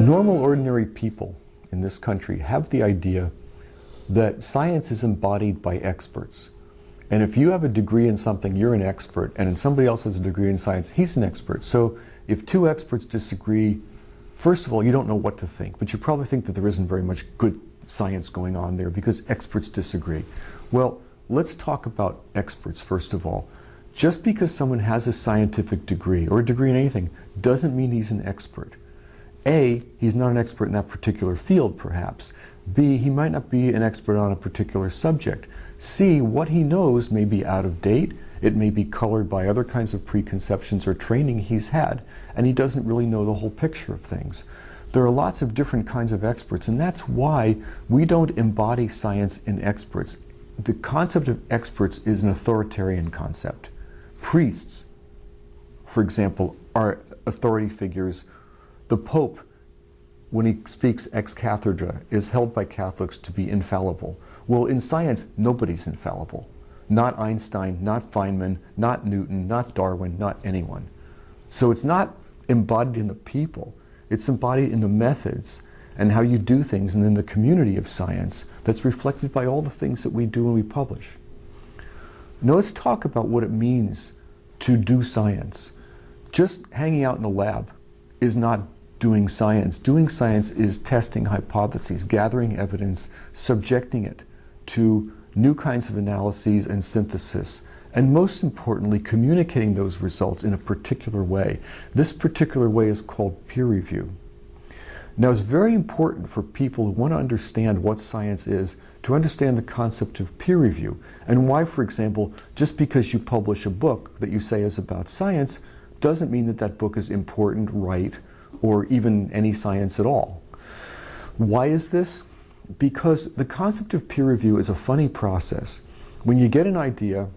Normal, ordinary people in this country have the idea that science is embodied by experts. And if you have a degree in something, you're an expert, and if somebody else has a degree in science, he's an expert. So if two experts disagree, first of all, you don't know what to think, but you probably think that there isn't very much good science going on there because experts disagree. Well, let's talk about experts first of all. Just because someone has a scientific degree or a degree in anything doesn't mean he's an expert. A, he's not an expert in that particular field perhaps. B, he might not be an expert on a particular subject. C, what he knows may be out of date, it may be colored by other kinds of preconceptions or training he's had, and he doesn't really know the whole picture of things. There are lots of different kinds of experts, and that's why we don't embody science in experts. The concept of experts is an authoritarian concept. Priests, for example, are authority figures. The Pope, when he speaks ex cathedra, is held by Catholics to be infallible. Well, in science, nobody's infallible. Not Einstein, not Feynman, not Newton, not Darwin, not anyone. So it's not embodied in the people, it's embodied in the methods and how you do things and in the community of science that's reflected by all the things that we do and we publish. Now let's talk about what it means to do science. Just hanging out in a lab is not doing science. Doing science is testing hypotheses, gathering evidence, subjecting it to new kinds of analyses and synthesis, and most importantly, communicating those results in a particular way. This particular way is called peer review. Now, it's very important for people who want to understand what science is to understand the concept of peer review and why, for example, just because you publish a book that you say is about science doesn't mean that that book is important, right, or even any science at all. Why is this? Because the concept of peer review is a funny process. When you get an idea,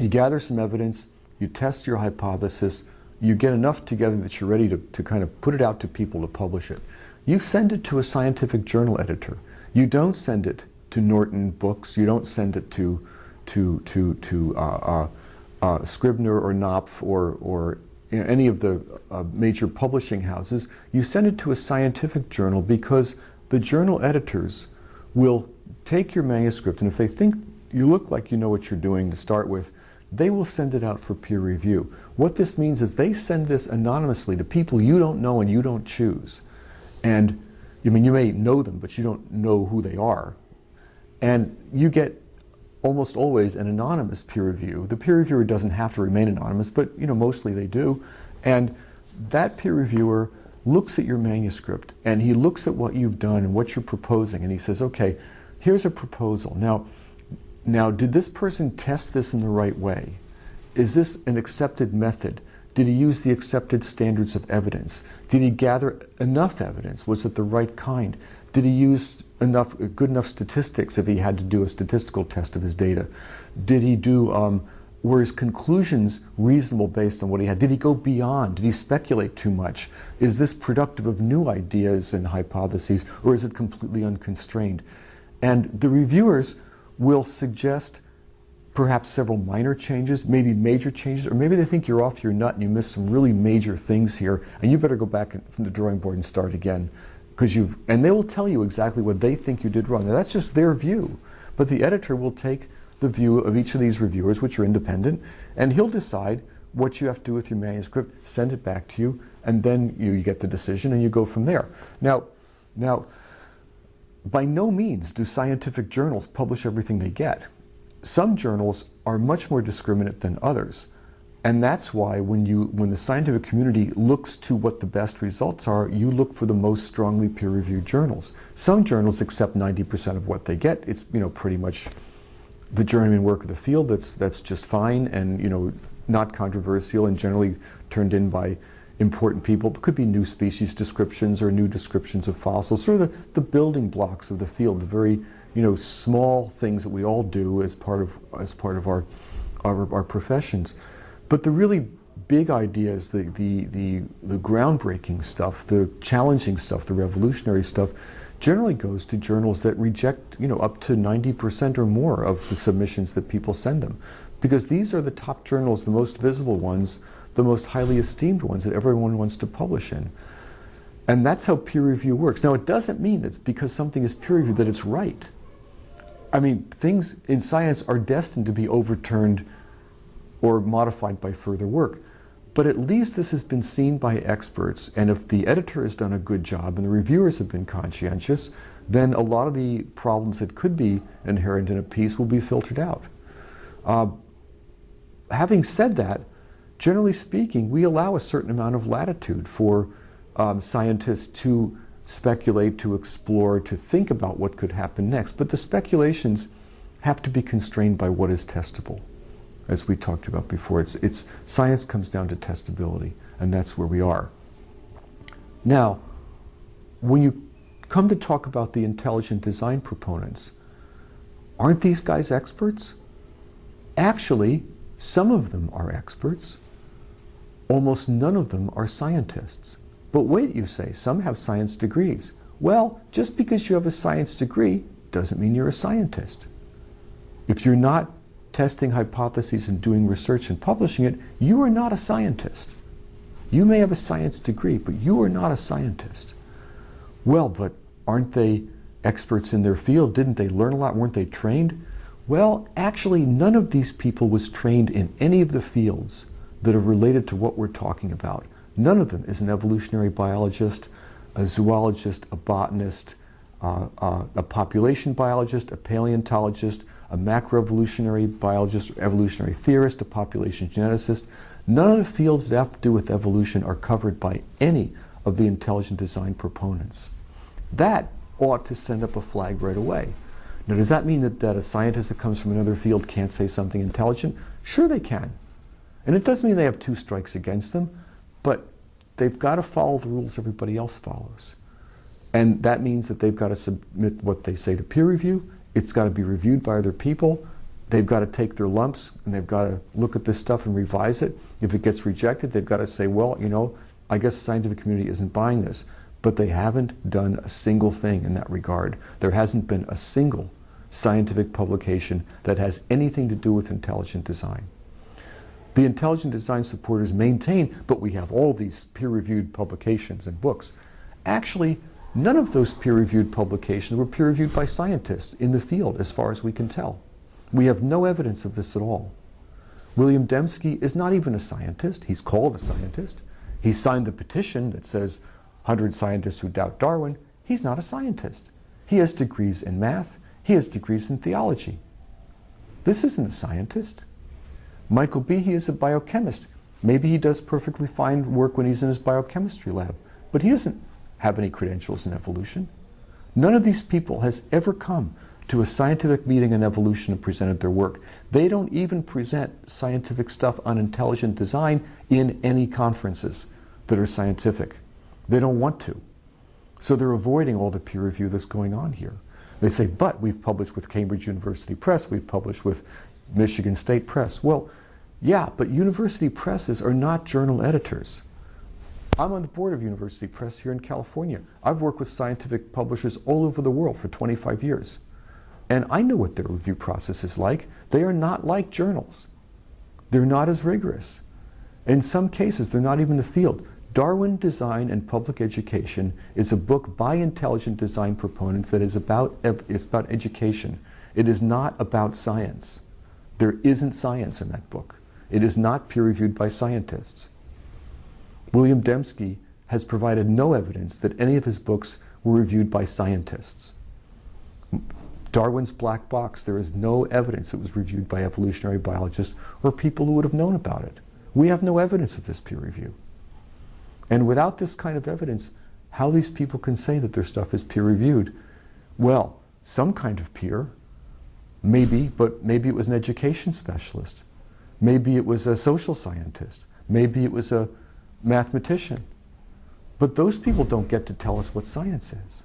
you gather some evidence, you test your hypothesis, you get enough together that you're ready to, to kind of put it out to people to publish it. You send it to a scientific journal editor. You don't send it to Norton Books. You don't send it to to to to uh, uh, uh, Scribner or Knopf or or you know, any of the uh, major publishing houses. You send it to a scientific journal because the journal editors will take your manuscript and if they think you look like you know what you're doing to start with, they will send it out for peer review. What this means is they send this anonymously to people you don't know and you don't choose. And I mean, you may know them, but you don't know who they are. And you get almost always an anonymous peer review. The peer reviewer doesn't have to remain anonymous, but you know, mostly they do. And that peer reviewer looks at your manuscript and he looks at what you've done and what you're proposing and he says, okay, here's a proposal. Now, now, did this person test this in the right way? Is this an accepted method? Did he use the accepted standards of evidence? Did he gather enough evidence? Was it the right kind? Did he use enough good enough statistics if he had to do a statistical test of his data? Did he do um, were his conclusions reasonable based on what he had? Did he go beyond? Did he speculate too much? Is this productive of new ideas and hypotheses, or is it completely unconstrained? And the reviewers will suggest perhaps several minor changes, maybe major changes, or maybe they think you're off your nut and you missed some really major things here, and you better go back from the drawing board and start again. Because you've, and they will tell you exactly what they think you did wrong. That's just their view. But the editor will take the view of each of these reviewers, which are independent, and he'll decide what you have to do with your manuscript, send it back to you, and then you, you get the decision and you go from there. Now, now, by no means do scientific journals publish everything they get. Some journals are much more discriminate than others. And that's why when, you, when the scientific community looks to what the best results are, you look for the most strongly peer-reviewed journals. Some journals accept 90% of what they get. It's you know, pretty much the journeyman work of the field that's, that's just fine and you know, not controversial and generally turned in by important people. It could be new species descriptions or new descriptions of fossils, sort of the, the building blocks of the field, the very you know, small things that we all do as part of, as part of our, our, our professions. But the really big ideas, the, the, the, the groundbreaking stuff, the challenging stuff, the revolutionary stuff, generally goes to journals that reject, you know, up to 90% or more of the submissions that people send them. Because these are the top journals, the most visible ones, the most highly esteemed ones that everyone wants to publish in. And that's how peer review works. Now, it doesn't mean it's because something is peer reviewed that it's right. I mean, things in science are destined to be overturned or modified by further work. But at least this has been seen by experts, and if the editor has done a good job and the reviewers have been conscientious, then a lot of the problems that could be inherent in a piece will be filtered out. Uh, having said that, generally speaking, we allow a certain amount of latitude for um, scientists to speculate, to explore, to think about what could happen next. But the speculations have to be constrained by what is testable as we talked about before. It's, it's, science comes down to testability, and that's where we are. Now, when you come to talk about the intelligent design proponents, aren't these guys experts? Actually, some of them are experts. Almost none of them are scientists. But wait, you say, some have science degrees. Well, just because you have a science degree doesn't mean you're a scientist. If you're not testing hypotheses and doing research and publishing it, you are not a scientist. You may have a science degree, but you are not a scientist. Well, but aren't they experts in their field? Didn't they learn a lot? Weren't they trained? Well, actually, none of these people was trained in any of the fields that are related to what we're talking about. None of them is an evolutionary biologist, a zoologist, a botanist, uh, uh, a population biologist, a paleontologist, a macroevolutionary biologist, evolutionary theorist, a population geneticist. None of the fields that have to do with evolution are covered by any of the intelligent design proponents. That ought to send up a flag right away. Now, does that mean that, that a scientist that comes from another field can't say something intelligent? Sure they can. And it doesn't mean they have two strikes against them, but they've got to follow the rules everybody else follows. And that means that they've got to submit what they say to peer review, it's got to be reviewed by other people. They've got to take their lumps and they've got to look at this stuff and revise it. If it gets rejected, they've got to say, well, you know, I guess the scientific community isn't buying this. But they haven't done a single thing in that regard. There hasn't been a single scientific publication that has anything to do with intelligent design. The intelligent design supporters maintain, but we have all these peer-reviewed publications and books. Actually, None of those peer-reviewed publications were peer-reviewed by scientists in the field, as far as we can tell. We have no evidence of this at all. William Dembski is not even a scientist. He's called a scientist. He signed the petition that says 100 scientists who doubt Darwin. He's not a scientist. He has degrees in math. He has degrees in theology. This isn't a scientist. Michael Behe is a biochemist. Maybe he does perfectly fine work when he's in his biochemistry lab, but he doesn't have any credentials in evolution. None of these people has ever come to a scientific meeting on evolution and presented their work. They don't even present scientific stuff on intelligent design in any conferences that are scientific. They don't want to. So they're avoiding all the peer review that's going on here. They say, but we've published with Cambridge University Press, we've published with Michigan State Press. Well, yeah, but university presses are not journal editors. I'm on the board of University Press here in California. I've worked with scientific publishers all over the world for 25 years. And I know what their review process is like. They are not like journals. They're not as rigorous. In some cases, they're not even the field. Darwin Design and Public Education is a book by intelligent design proponents that is about, it's about education. It is not about science. There isn't science in that book. It is not peer-reviewed by scientists. William Dembski has provided no evidence that any of his books were reviewed by scientists. Darwin's Black Box, there is no evidence it was reviewed by evolutionary biologists or people who would have known about it. We have no evidence of this peer review. And without this kind of evidence, how these people can say that their stuff is peer reviewed? Well, some kind of peer, maybe, but maybe it was an education specialist. Maybe it was a social scientist. Maybe it was a mathematician. But those people don't get to tell us what science is.